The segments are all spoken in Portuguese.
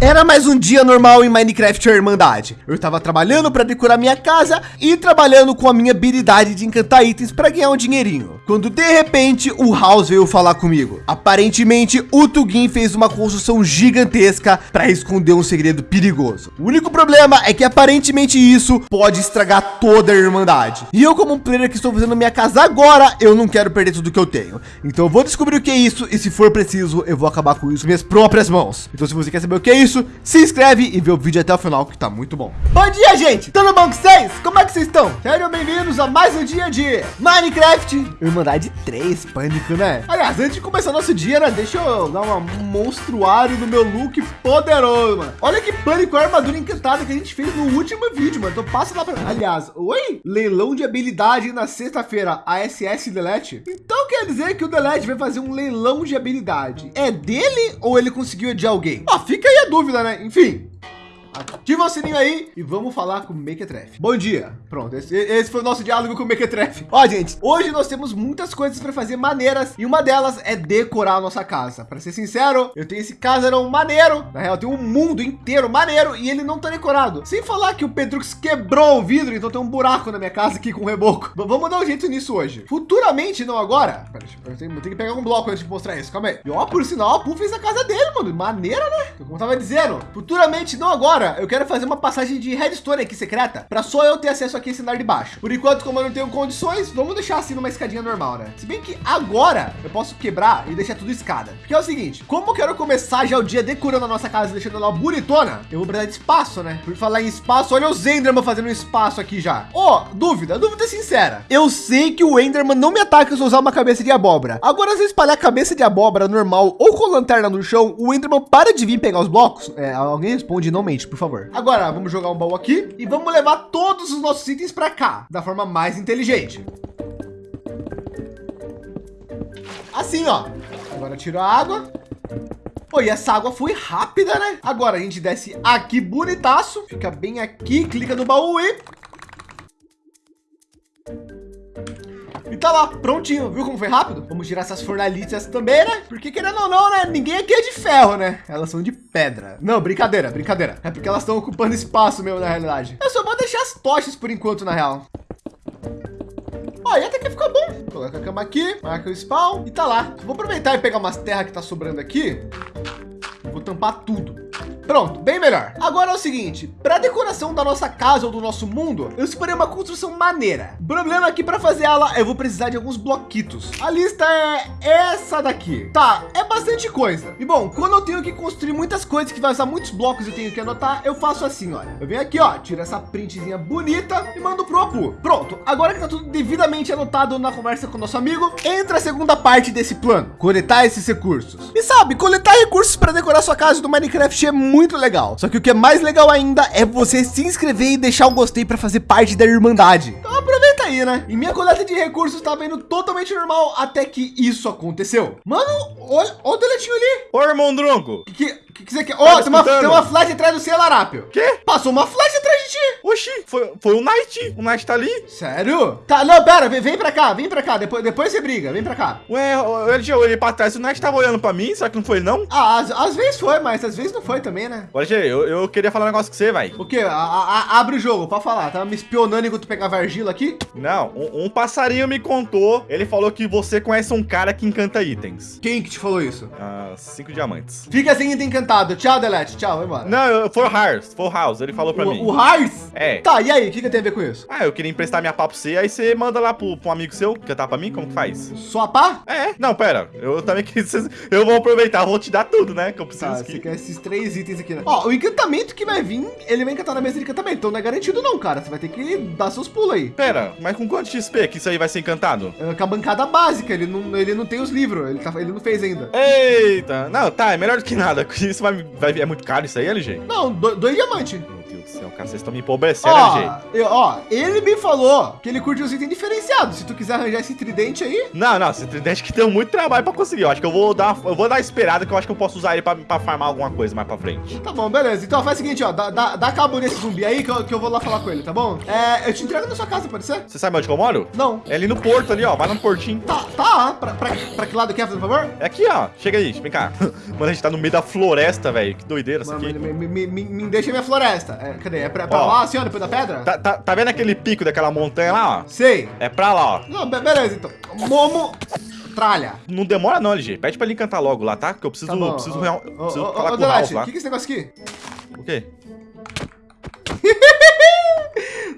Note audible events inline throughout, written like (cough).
Era mais um dia normal em Minecraft Irmandade. Eu estava trabalhando para decorar minha casa e trabalhando com a minha habilidade de encantar itens para ganhar um dinheirinho. Quando de repente o House veio falar comigo. Aparentemente o Tugin fez uma construção gigantesca para esconder um segredo perigoso. O único problema é que aparentemente isso pode estragar toda a Irmandade. E eu como um player que estou fazendo minha casa agora, eu não quero perder tudo que eu tenho. Então eu vou descobrir o que é isso e se for preciso, eu vou acabar com isso com minhas próprias mãos. Então se você quer saber o que é isso, se inscreve e vê o vídeo até o final que tá muito bom. Bom dia, gente! Tudo bom com vocês? Como é que vocês estão? Sejam bem-vindos a mais um dia de Minecraft. Irmandade 3, pânico, né? Aliás, antes de começar nosso dia, né? Deixa eu dar uma monstruário no meu look poderoso, mano. Olha que pânico a armadura encantada que a gente fez no último vídeo, mano. Então passa lá pra... Aliás, oi? Leilão de habilidade na sexta-feira, ASS Delete. Então quer dizer que o Delete vai fazer um leilão de habilidade. É dele ou ele conseguiu de alguém? Ó, fica aí a dúvida, né? Enfim, Ativa o sininho aí e vamos falar com o Mequetrefe. Bom dia. Pronto, esse, esse, foi o nosso diálogo com o Mequetrefe. Ó, gente, hoje nós temos muitas coisas para fazer maneiras e uma delas é decorar a nossa casa. Para ser sincero, eu tenho esse casarão maneiro. Na real, tem um mundo inteiro maneiro e ele não tá decorado. Sem falar que o Pedrux quebrou o vidro, então tem um buraco na minha casa aqui com reboco. Vamos dar um jeito nisso hoje. Futuramente, não agora. Pera, eu tenho, eu tenho que pegar um bloco antes de mostrar isso. Calma aí. E ó, por sinal, a Poo fez a casa dele, mano. Maneira, né? Como eu tava dizendo, futuramente, não agora eu quero fazer uma passagem de redstone aqui secreta para só eu ter acesso aqui esse andar de baixo. Por enquanto, como eu não tenho condições, vamos deixar assim numa escadinha normal, né? Se bem que agora eu posso quebrar e deixar tudo escada. Porque é o seguinte, como eu quero começar já o dia decorando a nossa casa, deixando ela bonitona, eu vou precisar de espaço, né? Por falar em espaço, olha os Enderman fazendo um espaço aqui já. Ó, oh, dúvida, dúvida sincera. Eu sei que o Enderman não me ataca se eu usar uma cabeça de abóbora. Agora, se eu espalhar cabeça de abóbora normal ou com lanterna no chão, o Enderman para de vir pegar os blocos? É, alguém responde não mente, por por favor. Agora vamos jogar um baú aqui e vamos levar todos os nossos itens para cá da forma mais inteligente. Assim, ó. Agora tiro a água. Pô, e essa água foi rápida, né? Agora a gente desce aqui bonitaço, fica bem aqui, clica no baú e tá lá, prontinho. Viu como foi rápido? Vamos tirar essas fornalhas também, né? Porque querendo ou não, né? Ninguém aqui é de ferro, né? Elas são de pedra. Não, brincadeira, brincadeira. É porque elas estão ocupando espaço mesmo, na realidade. Eu só vou deixar as tochas por enquanto, na real. E até que ficou bom. Coloca a cama aqui, marca o spawn e tá lá. Vou aproveitar e pegar umas terras que tá sobrando aqui. Vou tampar tudo. Pronto, bem melhor. Agora é o seguinte, para decoração da nossa casa ou do nosso mundo, eu separei uma construção maneira. O problema é que para fazer ela, eu vou precisar de alguns bloquitos. A lista é essa daqui. Tá, é bastante coisa. E bom, quando eu tenho que construir muitas coisas que vai usar muitos blocos e tenho que anotar, eu faço assim, olha. Eu venho aqui, ó, tiro essa printzinha bonita e mando pro Apu. Pronto, agora que tá tudo devidamente anotado na conversa com o nosso amigo, entra a segunda parte desse plano, coletar esses recursos. E sabe, coletar recursos para decorar sua casa do Minecraft é muito muito legal. Só que o que é mais legal ainda é você se inscrever e deixar um gostei para fazer parte da Irmandade. Então aproveita aí, né? E minha coleta de recursos estava indo totalmente normal até que isso aconteceu. Mano, olha, olha o deletinho ali. Ô, irmão Drongo. Que, que que, você quer? Ó, oh, tem, uma, tem uma flash atrás do seu, Larápio. Quê? Passou uma flash atrás de ti. Oxi, foi, foi o Knight. O Knight tá ali. Sério? Tá, não, pera, vem, vem pra cá, vem pra cá. Depois, depois você briga, vem pra cá. Ué, eu, eu olhei pra trás, o Knight tava olhando pra mim, será que não foi não? Ah, às, às vezes foi, mas às vezes não foi também, né? Olha, eu, eu queria falar um negócio com você, vai. O quê? A, a, abre o jogo, pode falar. Tava me espionando enquanto tu pegava argila aqui? Não, um, um, passarinho me contou, ele falou que você conhece um cara que encanta itens. Quem que te falou isso? Ah, cinco diamantes. Fica sem item encantado. Tchau, Delete tchau, vai embora. Não, foi o Hars, foi o House, ele falou pra o, mim. O Hars? É. Tá, e aí, o que, que tem a ver com isso? Ah, eu queria emprestar minha pá pra você, aí você manda lá pro, pro um amigo seu, que tá pra mim, como que faz? Sua pá? É, não, pera, eu também quis, (laughs) eu vou aproveitar, vou te dar tudo, né, que eu preciso tá, aqui. Você quer esses três itens aqui, né? Ó, o encantamento que vai vir, ele vai encantar na mesa de encantamento, então não é garantido não, cara, você vai ter que dar seus pulos aí. Pera, mas com quanto XP que isso aí vai ser encantado? É, com a bancada básica, ele não, ele não tem os livros, ele, tá, ele não fez ainda. Eita, não, tá, é melhor do que nada, isso vai, vai, é muito caro isso aí, LG? Não, dois diamantes. Deus do céu, cara, vocês estão me empobrecendo, Ó, LG. eu- ó, ele me falou que ele curte os itens diferenciados. Se tu quiser arranjar esse tridente aí, Não, não, esse tridente que tem muito trabalho pra conseguir. Eu acho que eu vou dar, eu vou dar esperada que eu acho que eu posso usar ele pra, pra farmar alguma coisa mais pra frente. tá bom, beleza. Então faz o seguinte, ó, dá, dá, dá cabo nesse zumbi aí que eu, que eu vou lá falar com ele, tá bom? É, eu te entrego na sua casa, pode ser? Você sabe onde eu moro? Não. É ali no porto ali, ó. Vai lá no portinho. Tá, tá, pra, pra, pra que lado quer, por favor? É aqui, ó. Chega aí, vem cá. (laughs) Mano, a gente tá no meio da floresta, velho. Que doideira isso Mano, aqui. me, me, me, me- me deixa minha floresta. É, cadê? É pra, pra Ó. lá, assim, ó, depois da pedra? Tá, tá, tá vendo aquele pico daquela montanha lá, ó? Sei. É pra lá, ó. Não, be- beleza, então. Momo, tralha. Não demora não, LG. Pede pra ele cantar logo lá, tá? Que eu preciso, Tá bom. preciso, real- preciso ô, falar com o Ralph lá. o que, que é esse negócio aqui? O quê?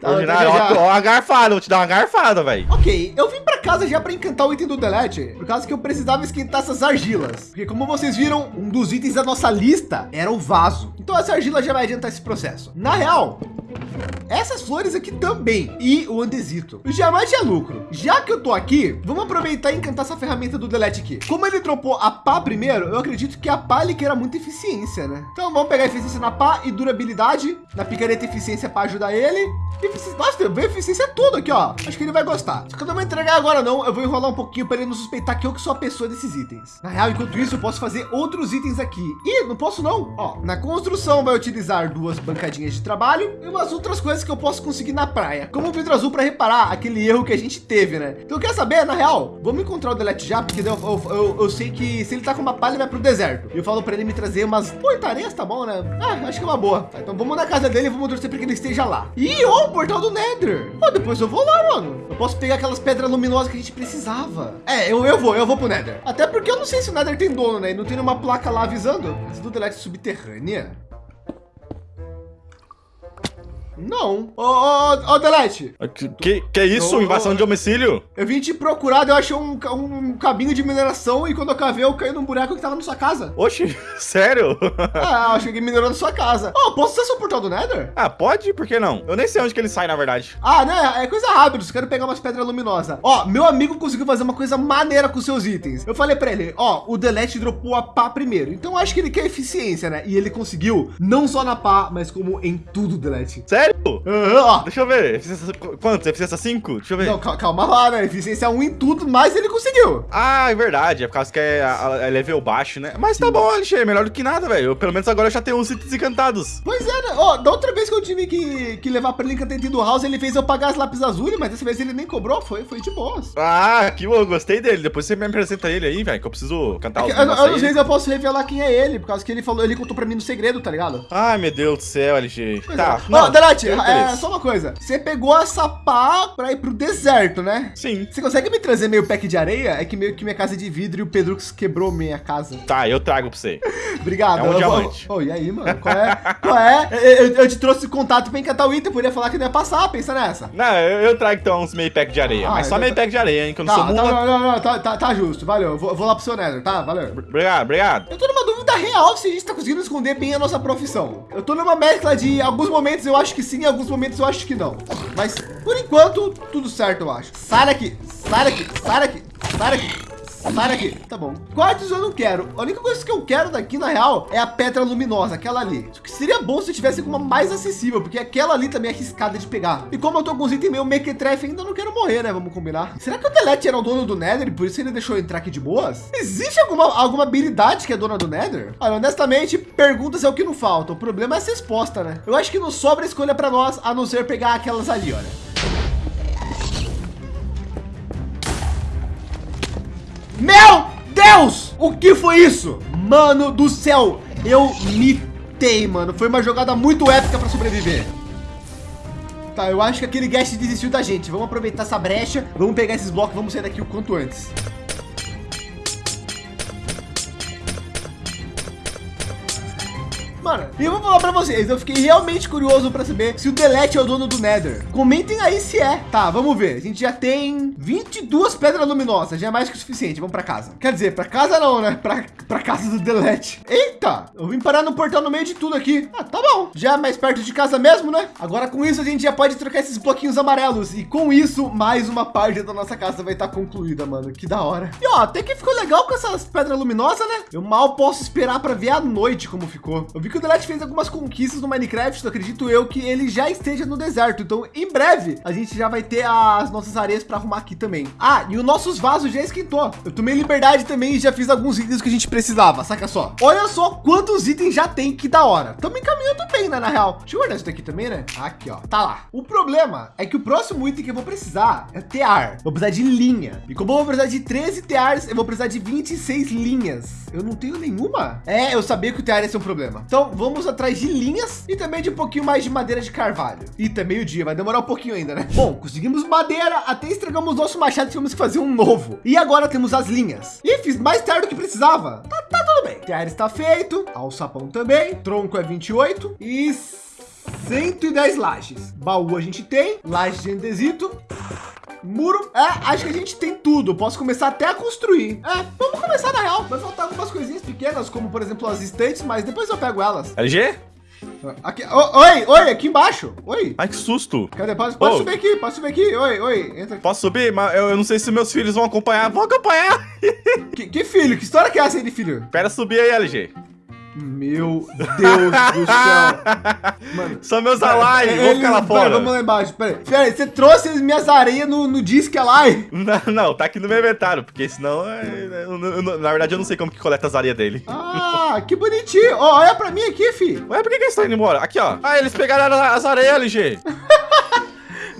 Tá, Ordinário, já- já- ó, ó, uma garfada. Vou te dar uma garfada, velho. Ok, eu vim pra casa já pra encantar o item do Delete, por causa que eu precisava esquentar essas argilas. Porque como vocês viram, um dos itens da nossa lista era o vaso. Então essa argila já vai adiantar esse processo. Na real, essas flores aqui também e o andesito. Jamais tinha lucro. Já que eu tô aqui, vamos aproveitar e encantar essa ferramenta do Delete aqui. Como ele dropou a pá primeiro, eu acredito que a pá ele queira muita eficiência, né? Então vamos pegar eficiência na pá e durabilidade. Na picareta eficiência para ajudar ele. Nossa, veio eficiência tudo aqui, ó. Acho que ele vai gostar. Só que eu não vou entregar agora não. Eu vou enrolar um pouquinho para ele não suspeitar que eu que sou a pessoa desses itens. Na real, enquanto isso, eu posso fazer outros itens aqui. Ih, não posso não. Ó, na construção vai utilizar duas bancadinhas de trabalho e umas outras coisas que eu posso conseguir na praia. Como o vidro azul para reparar aquele erro que a gente teve, né? Então quer saber? Na real, vamos encontrar o Delete já, porque eu, eu, eu, eu sei que se ele tá com uma palha, ele vai pro deserto. E eu falo para ele me trazer umas portarias, tá bom, né? Ah, acho que é uma boa. Tá, então vamos na casa dele e vamos torcer para que ele esteja lá. Ih, ó, o portal do Nether. Pô, depois eu vou lá, mano. Eu posso pegar aquelas pedras luminosas que a gente precisava. É, eu, eu vou, eu vou pro Nether. Até porque eu não sei se o Nether tem dono, né? E não tem nenhuma placa lá avisando. Do Delete subterrânea? Não. Ô, ô, ô, ô, Delete. Que, que, que isso? Ô, Invasão ô, de domicílio? Eu vim te procurar, eu achei um, um caminho de mineração e quando eu cavei, eu caí num buraco que tava na sua casa. Oxi, (laughs) sério? Ah, eu achei que minerou na sua casa. Ó, posso ser seu portal do Nether? ah, pode? Por que não? Eu nem sei onde que ele sai, na verdade. Ah, né? É coisa rápida. Só quero pegar umas pedras luminosas. Ó, meu amigo conseguiu fazer uma coisa maneira com seus itens. Eu falei pra ele, ó, o Delete dropou a pá primeiro. Então eu acho que ele quer eficiência, né? E ele conseguiu, não só na pá, mas como em tudo, Delete. Sério? Aham, ó. Deixa eu ver. Eficiência, quanto? Eficiência 5? Deixa eu ver. Não, cal- calma lá, né? Eficiência 1 em tudo, mas ele conseguiu. Ah, é verdade. É por causa que é, é level baixo, né? Mas tá bom, Alexandre. Melhor do que nada, velho. Pelo menos agora eu já tenho os itens encantados. Pois é, né? Ó, da outra vez que eu tive que, que levar pra ele encantamento do house, ele fez eu pagar as lápis azuis, mas dessa vez ele nem cobrou, foi, foi de boas. Ah, que bom. Eu gostei dele. Depois você me apresenta ele aí, velho. Que eu preciso cantar É os que eu, eu não posso revelar quem é ele, por causa que ele falou, ele contou pra mim no segredo, tá ligado? Ai, meu Deus do céu, LG. Pois Tá. é. Ó, Delete, eu é, conheço. só uma coisa. Você pegou essa pá pra ir pro deserto, né? Sim. Você consegue me trazer meio pack de areia? É que meio que minha casa é de vidro e o Pedro quebrou minha casa. Tá, eu trago pra você. (laughs) Obrigado. É um Eu vou- diamante. Ô, e aí, mano? Qual é? Qual é? Eu, eu- eu te trouxe contato pra encantar o item, poderia falar que não ia passar, pensa nessa. Não, eu, eu trago então uns meio pack de areia. Ah, mas só então meio tá- pack de areia, hein? Que eu não Tá, sou tá, mula. não, não, não, tá, tá, tá justo, valeu. Eu Vou, vou lá pro seu Nether, tá? Valeu. Obrigado, obrigado. Eu tô numa dúvida real se a gente tá conseguindo esconder bem a nossa profissão. Eu tô numa mescla de alguns momentos eu acho que sim, alguns momentos eu acho que não. Mas por enquanto, tudo certo, eu acho. Sai daqui, sai daqui, sai daqui, sai daqui. Sai daqui. Tá bom. Quartos eu não quero. A única coisa que eu quero daqui, na real, é a pedra luminosa, aquela ali. Só que seria bom se tivesse uma mais acessível, porque aquela ali também é arriscada de pegar. E como eu tô com os itens meio mequetrefe, ainda não quero morrer, né? Vamos combinar. Será que o Delete era o dono do Nether por isso ele deixou eu entrar aqui de boas? Existe alguma, alguma habilidade que é dona do Nether? Olha, honestamente, perguntas é o que não falta. O problema é essa resposta, né? Eu acho que não sobra escolha para nós, a não ser pegar aquelas ali, olha. Meu Deus! O que foi isso? Mano do céu, eu mitei, mano. Foi uma jogada muito épica para sobreviver. Tá, eu acho que aquele guest desistiu da gente. Vamos aproveitar essa brecha. Vamos pegar esses blocos, vamos sair daqui o quanto antes. Mano, e eu vou falar pra vocês, eu fiquei realmente curioso pra saber se o Delete é o dono do Nether. Comentem aí se é. Tá, vamos ver. A gente já tem 22 pedras luminosas, já é mais que o suficiente. Vamos pra casa. Quer dizer, pra casa não, né? Pra casa do Delete. Eita, eu vim parar no portal no meio de tudo aqui. Ah, tá bom. Já é mais perto de casa mesmo, né? Agora com isso a gente já pode trocar esses bloquinhos amarelos. E com isso, mais uma parte da nossa casa vai estar concluída, mano. Que da hora. E ó, até que ficou legal com essas pedras luminosas, né? Eu mal posso esperar pra ver à noite como ficou. Eu vi que o Delete fez algumas conquistas no Minecraft, acredito eu que ele já esteja no deserto. Então, em breve, a gente já vai ter as nossas areias para arrumar aqui também. Ah, e os nossos vasos já esquentou. Eu tomei liberdade também e já fiz alguns itens que a gente precisava, saca só. Olha só quantos itens já tem, que da hora. Estamos encaminhando bem, né, na real. Deixa eu guardar isso daqui também, né? Aqui, ó. Tá lá. O problema é que o próximo item que eu vou precisar é tear. Vou precisar de linha. E como eu vou precisar de 13 tears, eu vou precisar de 26 linhas. Eu não tenho nenhuma. É, eu sabia que o tear ia ser um problema. Então, vamos atrás de linhas e também de um pouquinho mais de madeira de carvalho. E também meio dia, vai demorar um pouquinho ainda, né? Bom, conseguimos madeira, até estragamos nosso machado, tivemos que fazer um novo. E agora temos as linhas. E fiz mais tear do que precisava. Tá, tá tudo bem. Tear está feito, alçapão também, tronco é 28 e 110 lajes. Baú a gente tem, laje de andesito. Muro, é, acho que a gente tem tudo. Posso começar até a construir. É, vamos começar na real. Vai faltar algumas coisinhas pequenas, como por exemplo as estantes, mas depois eu pego elas. LG? Aqui, oh, oi, oi, aqui embaixo. Oi. Ai, que susto. Cadê? Pode, pode Oh. subir aqui, pode subir aqui. Oi, oi, entra aqui. Posso subir? Mas eu, eu não sei se meus filhos vão acompanhar. Vão acompanhar. Que, que filho? Que história que é essa aí de filho? Espera subir aí, LG. Meu Deus do céu. (laughs) Mano. São meus alai. Vou ficar lá Pera, fora. vamos lá embaixo. Pera aí. Pera aí, você trouxe as minhas areias no, no Disque Alai? (laughs) Não, não, tá aqui no meu inventário, porque senão, é, eu eu na verdade, eu não sei como que coleta as areias dele. Ah, que bonitinho. Ó, olha pra mim aqui, fi. Ué, por que, que eles estão indo embora? Aqui, ó. Ah, eles pegaram as areias, LG. (laughs)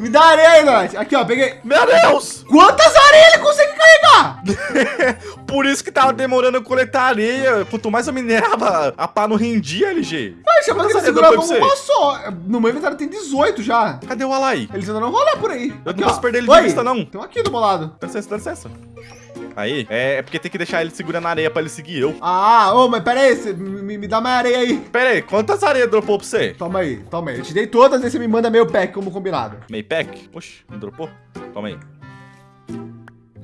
Me dá areia Nath. Aqui, ó, peguei. Meu Deus! Quantas areias ele consegue carregar? (laughs) Por isso que tava demorando eu coletar areia. Quanto mais eu minerava, a pá não rendia, LG. Vai, chama eu segurava uma só. No meu inventário tem 18 já. Cadê o alai? Eles ainda não rolam por aí. Eu Aqui, não ó. posso perder ele de Oi, vista, não. Estão aqui do meu lado. Dá licença, dá licença. Aí, é, é porque tem que deixar ele segurando a areia pra ele seguir eu. Ah, ô, mas pera aí, me, me dá mais areia aí. Pera aí, quantas areias dropou pra você? Toma aí, toma aí. Eu te dei todas, aí você me manda meio pack, como combinado. Meio pack? Oxi, não dropou? Toma aí.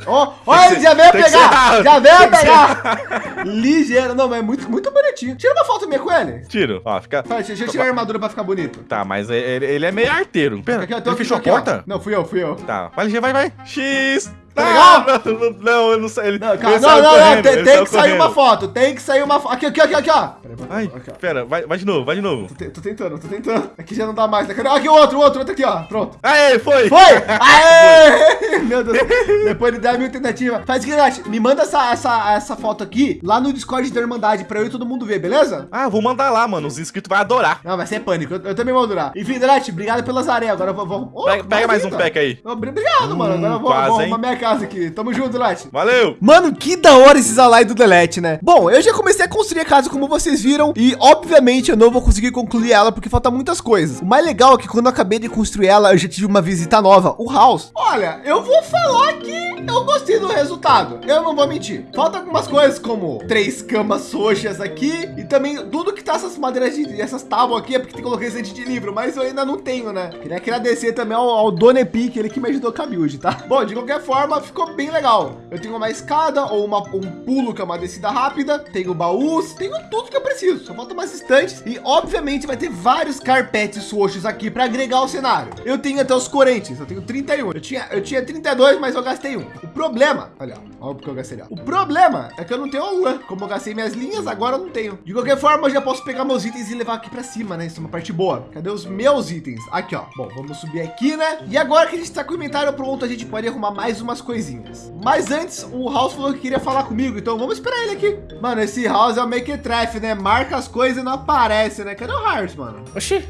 Ó, ó, ele já veio pegar, já veio pegar. (laughs) Ligeiro, não, mas é muito, muito bonitinho. Tira uma foto minha com ele. Tiro. Ó, fica... Vai, deixa eu tirar a armadura pra ficar bonito. Tá, mas ele, ele é meio arteiro. Pera, Aqui, ó, ele fechou a aqui, ó. porta? Não, fui eu, fui eu. Tá, vai, vai, vai. X! Tá Ah, Não, não, não, eu não sei. Ele, Não, calma, não, não, não, tem, que sair uma foto, tem que sair uma foto. Aqui, aqui, aqui, aqui, ó. Pera, pera, Ai, aqui, ó. pera, vai, vai de novo, vai de novo. Tô, te- tô tentando, tô tentando. Aqui já não dá mais. né? Aqui o outro, o outro, outro aqui, ó. Pronto. Aê, foi! Foi! (laughs) Aê! (laughs) Meu Deus. Depois de 10 mil tentativas. Faz o seguinte, me manda essa, essa, essa foto aqui lá no Discord da Irmandade pra eu e todo mundo ver, beleza? Ah, vou mandar lá, mano. Os inscritos vão adorar. Não, vai ser pânico. Eu, eu também vou durar. Enfim, Delete, obrigado pelas areias. Agora eu vou. vou... Oh, Pega, pega mais um pack aí. Obri- Obrigado, mano. Agora eu vou, quase, vou arrumar minha casa aqui. Tamo junto, Delete. Valeu! Mano, que da hora esses alai do Delete, né? Bom, eu já comecei a construir a casa como vocês viram e obviamente eu não vou conseguir concluir ela porque falta muitas coisas. O mais legal é que quando eu acabei de construir ela, eu já tive uma visita nova, o House. Olha, eu vou falar que eu gostei do resultado. Eu não vou mentir. Falta algumas coisas como três camas sojas aqui e também tudo que tá essas madeiras de essas tábuas aqui é porque tem que colocar esse de livro, mas eu ainda não tenho, né? Queria agradecer também ao, ao Dona Epic, ele que me ajudou com a build, tá? Bom, de qualquer forma, ficou bem legal. Eu tenho uma escada ou uma, um pulo que é uma descida rápida, tenho baús, tenho tudo que eu preciso. Só falta mais estantes e, obviamente, vai ter vários carpetes roxos aqui para agregar ao cenário. Eu tenho até os correntes, eu tenho 31. Eu tinha, eu tinha 32, mas eu gastei um. O problema, olha, olha porque eu gastei. Ó. O problema é que eu não tenho a lã. Como eu gastei minhas linhas, agora eu não tenho. De qualquer forma, eu já posso pegar meus itens e levar aqui para cima, né? Isso é uma parte boa. Cadê os meus itens? Aqui, ó. Bom, vamos subir aqui, né? E agora que a gente tá com o inventário pronto, a gente pode arrumar mais umas coisinhas. Mas antes, o House falou que queria falar comigo, então vamos esperar ele aqui. Mano, esse House é o make treff, né? Marca as coisas e não aparece, né? Cadê o Hearts, mano? Oxi!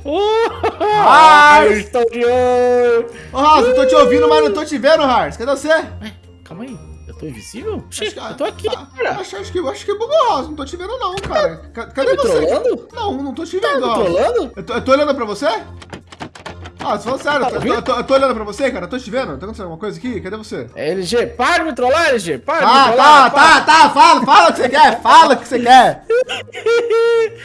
Ah, eu estou de olho! Ô, House, eu tô te ouvindo, mas não tô te vendo, Hearts. Cadê você? Ué, calma aí, eu tô invisível? Oxi, que- eu tô aqui, ah, cara. Acho, acho que, acho que bugou, House. Não tô te vendo, não, cara. Ca- Cadê me você? trollando? Não, não tô te Tá vendo, me House. trollando? Eu tô, eu tô olhando pra você? Ah, você falou sério, eu tô, Tá eu, tô, eu tô- olhando pra você, cara. Eu tô te vendo. Tá acontecendo alguma coisa aqui? Cadê você? É, LG, para de me trollar, LG, para de me Tá, trollar. tá, tá, tá, fala, fala o que você quer, fala o que você quer.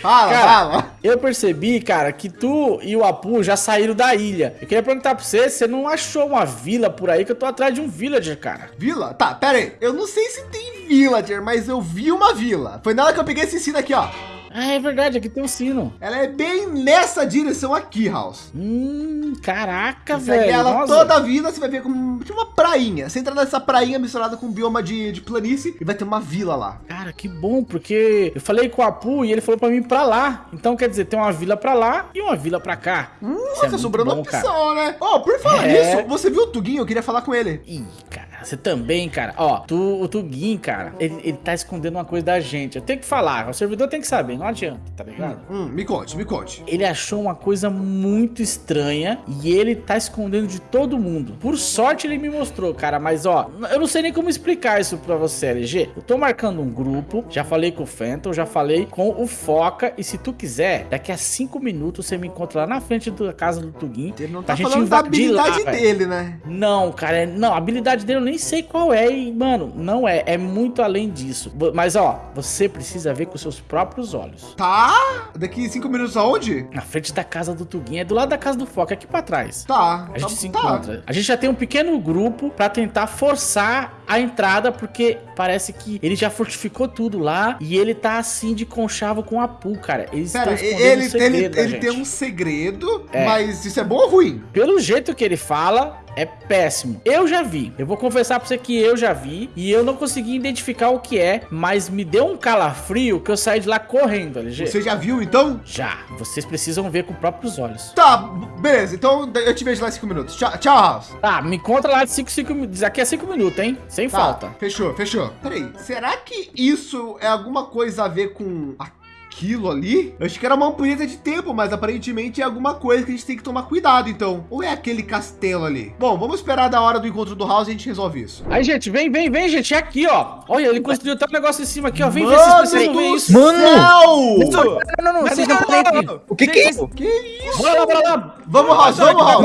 Fala, Cara, fala. eu percebi, cara, que tu e o Apu já saíram da ilha. Eu queria perguntar pra você, você não achou uma vila por aí? Que eu tô atrás de um villager, cara. Vila? Tá, pera aí. Eu não sei se tem villager, mas eu vi uma vila. Foi nela que eu peguei esse sino aqui, ó. Ah, é verdade, aqui tem um sino. Ela é bem nessa direção aqui, House. Hum, caraca, Segue velho. ela nossa. toda a vida, você vai ver como tipo uma prainha. Você entra nessa prainha misturada com um bioma de, de planície e vai ter uma vila lá. Cara, que bom, porque eu falei com o Apu e ele falou pra mim ir pra lá. Então, quer dizer, tem uma vila pra lá e uma vila pra cá. Hum, Isso é tá muito sobrando bom, cara. opção, né? Ó, por falar É. nisso, você viu o Tuguinho? Eu queria falar com ele. Ih, cara, você também, cara. Ó, tu, o Tugin, cara, ele, ele tá escondendo uma coisa da gente. Eu tenho que falar, o servidor tem que saber, não adianta, tá ligado? Hum, me conte, me conte. Ele achou uma coisa muito estranha e ele tá escondendo de todo mundo. Por sorte ele me mostrou, cara, mas ó, eu não sei nem como explicar isso pra você, LG. Eu tô marcando um grupo, já falei com o Phantom, já falei com o Foca e se tu quiser, daqui a cinco minutos você me encontra lá na frente da casa do Tugin. Ele não tá falando da lá, habilidade velho. dele, né? Não, cara, é- não, a habilidade dele eu nem sei qual é, e, mano, não é, é muito além disso. Mas ó, você precisa ver com seus próprios olhos. Tá. Daqui cinco minutos aonde? Na frente da casa do Tugin, é do lado da casa do Foca, aqui pra trás. Tá. A gente tá, se tá. encontra. A gente já tem um pequeno grupo pra tentar forçar a entrada, porque parece que ele já fortificou tudo lá e ele tá assim de conchavo com a Apu, cara. Eles Pera, ele, um segredo ele, ele tem um segredo, É. mas isso é bom ou ruim? Pelo jeito que ele fala, é péssimo. Eu já vi. Eu vou confessar pra você que eu já vi e eu não consegui identificar o que é, mas me deu um calafrio que eu saí de lá correndo, LG. Você já viu, então? Já. Vocês precisam ver com próprios olhos. Tá, beleza. Então eu te vejo lá em cinco minutos. Tchau, tchau House. Tá, me encontra lá de 5, 5 minutos. Aqui é 5 minutos, hein? Sem Tá, falta. Fechou, fechou. Peraí, será que isso é alguma coisa a ver com aquilo ali? Eu achei que era uma ampulheta de tempo, mas aparentemente é alguma coisa que a gente tem que tomar cuidado, então. Ou é aquele castelo ali? Bom, vamos esperar da hora do encontro do House e a gente resolve isso. Aí, gente, vem, vem, vem, gente. É aqui, ó. Olha, ele construiu até um negócio em cima aqui, ó. Vem ver Mano se vocês ver do isso. Céu! Não, não, não, vocês não podem. O que que é isso? Que isso? Bora lá, bora lá. Vamos, House, vamos, House.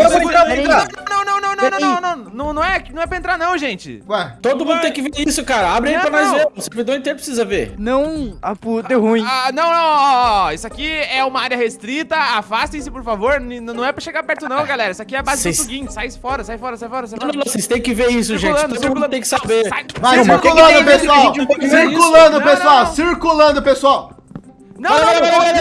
Não, não, não, não, não, não, não, não, não é, não é pra entrar não, gente. Ué, Todo mundo tem que ver isso, cara. Abre aí Não, pra nós não. ver. O servidor inteiro precisa ver. Não, a puta, deu ruim. Ah, não, não, ó, ó, isso aqui é uma área restrita, afastem-se, por favor, N- não é pra chegar perto não, galera, isso aqui é a base do Tugin, sai fora, sai fora, sai fora, sai Não, não, fora. não, vocês têm que ver isso, gente. Todo mundo tem que saber. Vai circulando, pessoal. Circulando, Não, pessoal. não. Circulando, pessoal. Não, não, não, não, não,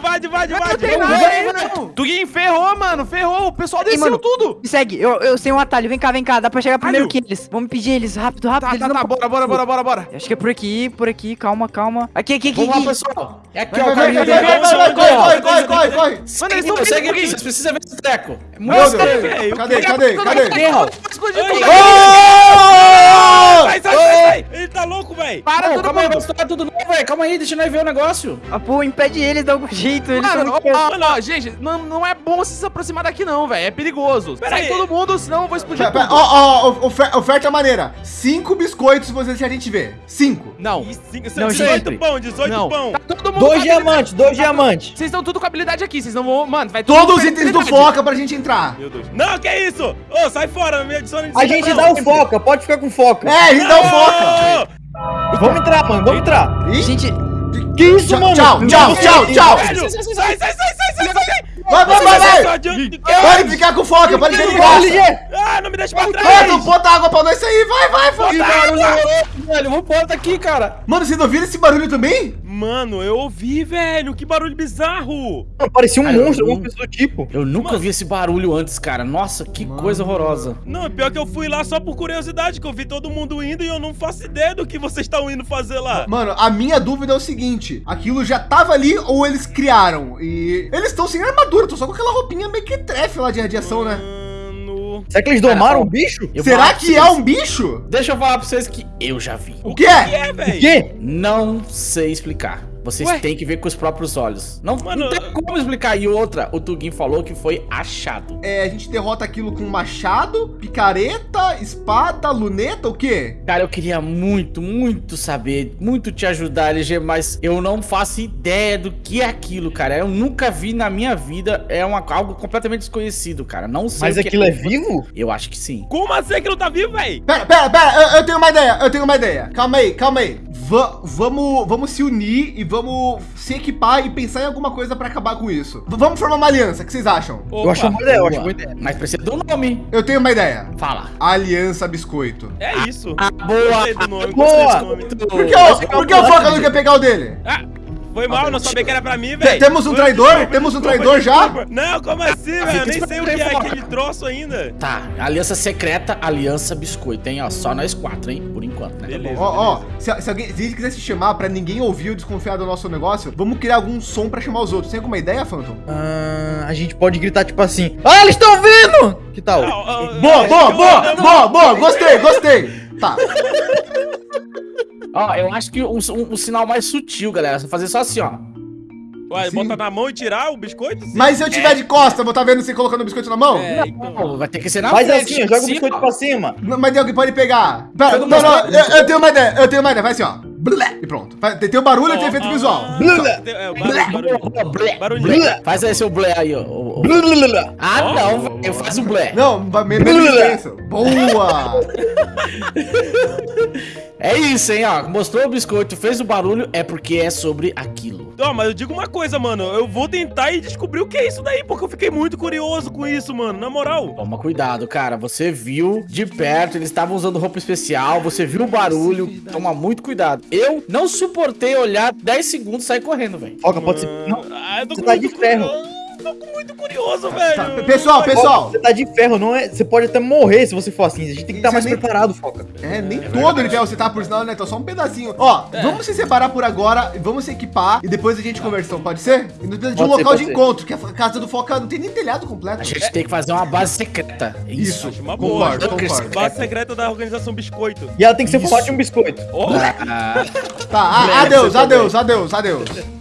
vai, vai, vai, Tuguinho, ferrou, mano. Ferrou. O pessoal desceu tudo. Segue. Eu, eu sei um atalho. Vem cá, vem cá. Dá pra chegar primeiro que eles. Vamos pedir eles. Rápido, rápido. Tá, tá, tá. Bora, bora, bora, bora, bora. Acho que é por aqui, por aqui. Calma, calma. Aqui, aqui, aqui. Vamos lá, pessoal. É aqui, ó. Corre, corre, corre, corre. Mano, eles estão Segue aqui. Vocês precisam ver esse treco. Meu Deus. Cadê, cadê, cadê? Explodiu. Sai, sai, sai sai. Ele tá louco, velho. Para Ô, todo calma aí, vai mundo. estourar tudo não, velho. Calma aí, deixa nós ver o negócio. Pô, impede eles de algum jeito. Eles Mano, ó, ó, ó, gente, não, não é bom você se aproximar daqui não, velho. É perigoso. Pera Sai aí. todo mundo, senão eu vou explodir Pera, pera, tudo. Ó, ó, ofer- oferta maneira. Cinco biscoitos você deixa a gente ver. Cinco. Não. Cinco- Não, 18 sempre. pão, 18 Não. pão. Tá todo mundo Dois diamantes, dois diamantes. Vocês estão tudo com habilidade aqui, vocês não vão... Mano, vai todo Todos os itens do. Foca pra gente entrar. Meu Deus. Não, que isso? Ô, sai fora, me adiciona A gente dá o foca, pode ficar com foca. É, a gente dá o Foca. Vamos entrar, mano, vamos entrar. Ih, Gente, Que isso, Tchau, mano? tchau, tchau, tchau, tchau. Sai, sai, sai, sai, sai, sai, sai. Vai, vai, vai, vai. Pode ficar com Foca, pode ser de graça. Ah, não me deixa pra Mano, trás. bota água pra nós aí. Vai, vai, Que Foca. barulho horroroso, velho. Vamos pôr aqui, cara. Mano, vocês não viram esse barulho também? Mano, eu ouvi, velho. Que barulho bizarro. Mano, Parecia um monstro, alguma coisa do tipo. Eu nunca ouvi esse barulho antes, cara. Nossa, que coisa horrorosa. Não, pior que eu fui lá só por curiosidade, que eu vi todo mundo indo e eu não faço ideia do que vocês estão indo fazer lá. Mano, a minha dúvida é o seguinte: aquilo já tava ali ou eles criaram? E eles estão sem armadura, tô só com aquela roupinha meio que trefe lá de radiação, né? Mano. Será que eles domaram o bicho? Será que é vocês- um bicho? Deixa eu falar pra vocês que eu já vi. O que Que é? é, O velho? quê? Não sei explicar. Vocês Ué? têm que ver com os próprios olhos. Não, Mano, não tem como explicar. E outra, o Tugin falou que foi achado. É, a gente derrota aquilo com machado, picareta, espada, luneta, o quê? Cara, eu queria muito, muito saber, muito te ajudar, LG, mas eu não faço ideia do que é aquilo, cara. Eu nunca vi na minha vida, é uma, algo completamente desconhecido, cara. Não sei Mas o que aquilo é vivo? Eu acho que sim. Como assim que não tá vivo, velho? Pera, pera, pera, eu, eu tenho uma ideia, eu tenho uma ideia. Calma aí, calma aí. Va- vamos, vamos se unir e vamos se equipar e pensar em alguma coisa para acabar com isso. V- vamos formar uma aliança, o que vocês acham? Eu acho uma boa ideia, eu acho uma ideia. Mas precisa um nome. Eu tenho uma ideia. Fala. Aliança Biscoito. É isso. Ah, boa. Gostei do nome, boa. gostei desse nome. Por que, o, por que o Foca não quer pegar o dele? Ah, foi mal, não sabia que era pra mim, velho. temos um traidor? desculpa, Temos um desculpa, traidor já? desculpa. Não, como assim, velho? Eu nem sei o que é aquele troço ainda. Tá, aliança secreta, aliança biscoito, hein? Ó, só nós quatro, hein? Por enquanto, né? Beleza. Ó, ó, se, se alguém se a gente quiser se chamar pra ninguém ouvir ou desconfiar do nosso negócio, vamos criar algum som pra chamar os outros. Tem alguma ideia, Phantom? Ah, a gente pode gritar tipo assim. Ah, eles estão vindo! Que tal? Ah, ah, Boa, ah, boa, boa, boa, boa, gostei, gostei. Tá, (laughs) Ó, eu acho que um, um- um sinal mais sutil, galera. Você fazer só assim, ó. Uai, Sim. botar na mão e tirar o biscoito? Sim. mas se eu tiver de costa, vou estar vendo você colocando o biscoito na mão? É, então. Não, vai ter que ser na Faz frente. assim, ó, joga o biscoito pra cima. Não, Mas alguém pode pegar. Pera, Eu não, não não, eu, eu tenho uma ideia, eu tenho uma ideia, vai assim, ó. Blé, e pronto. Tem, tem o barulho e tem o efeito Ah, visual. Tem- É, barulho, barulho. Blé, Barulhinho. blé. Faz aí seu blé aí, ó. blá. Ah, não, velho. Faz o blé. Não, menos intenso. Boa! (laughs) É isso, hein, ó. Mostrou o biscoito, fez o barulho, é porque é sobre aquilo. Não, mas eu digo uma coisa, mano. Eu vou tentar e descobrir o que é isso daí, porque eu fiquei muito curioso com isso, mano. Na moral. Toma cuidado, cara. Você viu de perto, eles estavam usando roupa especial, você viu o barulho. Toma muito cuidado. Eu não suportei olhar 10 segundos e sair correndo, velho. Foca, pode ser. Não, Ah, eu tô Você com tá de ferro. Tô muito curioso, Tá, velho. pessoal, pessoal. Você tá de ferro, não é? Você pode até morrer se você for assim. A gente tem que estar mais é nem- preparado, Foca. É, nem todo ele você tá por sinal, né? Então só um pedacinho. Ó, vamos se separar por agora, vamos se equipar e depois a gente conversa, então, pode ser? E precisamos de um Pode ser, local pode de ser. encontro, que a casa do Foca não tem nem telhado completo. A gente tem que fazer uma base secreta. É Isso. Uma boa. concordo, concordo. Base secreta da organização Biscoito. E ela tem que ser formato de um biscoito. Ó, Ah, Tá, adeus, adeus, adeus, adeus.